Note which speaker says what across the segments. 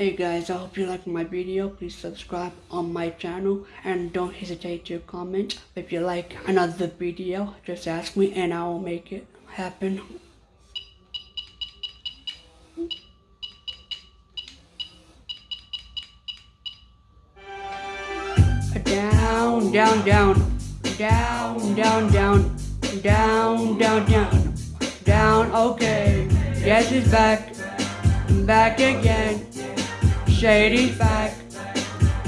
Speaker 1: Hey guys, I hope you liked my video. Please subscribe on my channel and don't hesitate to comment. If you like another video, just ask me and I will make it happen. Down, down, down, down, down, down, down, down, down, down, okay. Yes, it's back, back again. Shady's back.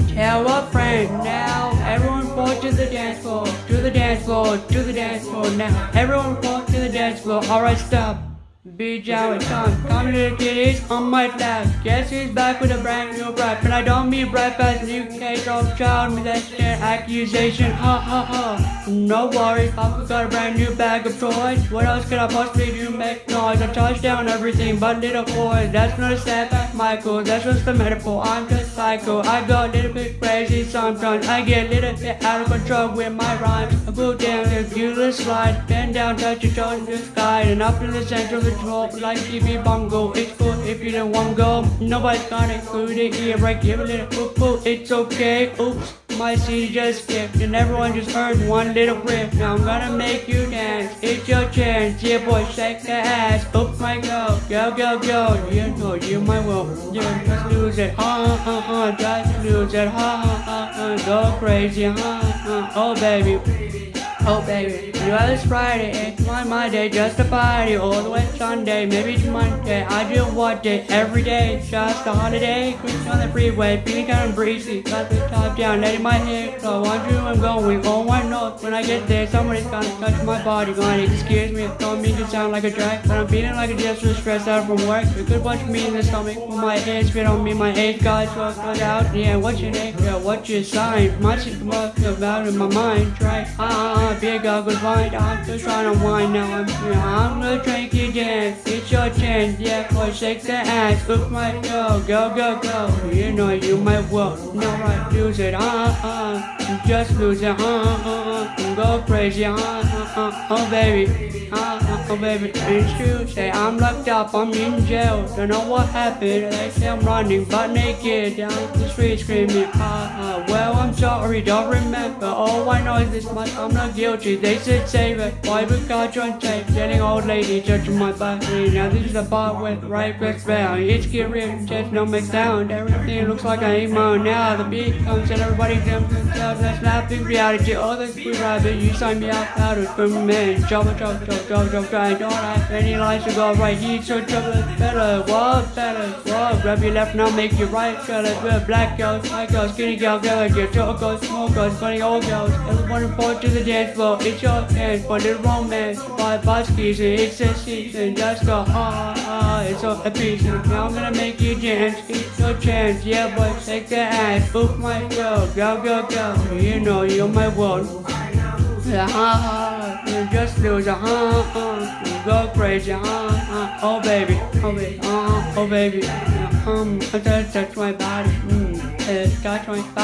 Speaker 1: Tell a friend now. Everyone fall to the dance floor, to the dance floor, to the dance floor now. Everyone fall to the dance floor. Alright, stop. Be down with time. Come to the kiddies on my left. Guess who's back with a brand new rap. And I don't mean rap as new case of child molestation accusation. Ha ha ha. No worries, Papa got a brand new bag of toys. What else could I possibly do? Make noise. I touch down everything but little boys. That's not a step Michael. That's just a metaphor. I'm just psycho. I go a little bit crazy sometimes. I get a little bit out of control with my rhymes. I go down the beautiful slide. Then down, touch your toes in the sky. And up in the center of the top like TV bongo. It's cool if you don't want to go. Nobody's gonna include it here, right? Give a little poop poop. It's okay. Oops. My CD just skipped and everyone just heard one little riff. Now I'm gonna make you dance. It's your chance. Yeah, boy, shake that ass. Oops, my go. Go, go, go. You know you might will. Yeah, just lose it. Ha, ha, ha. Just lose it. Ha, ha, ha, ha. Go crazy. Ha, ha. Oh, baby. Oh baby, you know it's Friday, it's my my day, just a party all the way Sunday, maybe it's Monday. I do what day every day, just a holiday. Cruising on the freeway, feeling kind of breezy. Got the top down, letting my hair flow. Wonder I'm going. Oh, I know when I get there, somebody's gonna touch my body. Gonna excuse me, don't mean to sound like a drag, but I'm feeling like a just stressed out from work. You could watch me in the stomach when my head spit on me. My age guys so cut out. Yeah, what's your name? Yeah, what's your sign? My shit about in my mind. Try ah. Uh, big ugly white, I'm just trying to wind now. I'm, you know, I'm gonna drink you dance. It's your chance, yeah, boy, shake the ass. Look my go, go, go, go. You know you might well, no I lose it, uh, uh. Just lose it, uh, uh, uh. Go crazy, uh, uh, uh. Oh, baby, uh, uh, oh, baby. It's true, say I'm locked up, I'm in jail. Don't know what happened, they say I'm running, but naked down the street screaming, uh, uh. Well, sorry, don't remember. All I know is this much, I'm not guilty. They said save it. Why we got you on tape? Getting old lady judging my body. Now this is the part with right breath down. It's get real, just no mix sound Everything looks like a emo now. The beat comes and everybody jumps themselves. That's laughing reality. All the free rabbit, you sign me out out of for man. Jump, jump, jump, jump, jump, I don't have any lines to go right. He's so trouble better. What better? What? Grab your left now, make your right. Color, good black girls, white girls, skinny girls, girls, your girls, small girls, funny old girls. Everyone report to the dance floor. It's your chance for the romance. By Buskies, it's a season. Just go, ah, ah, it's all a. Now I'm gonna make you dance. It's your chance. Yeah, boy, take the ass. Book my girl. Go, go, go. You know you're my world. Yeah, ha, ha. You just lose, ha, ha. You go crazy, ha, ha. Oh, baby. Oh, baby. Oh, oh baby. Um, I just touch my body. Mm, it touch my body.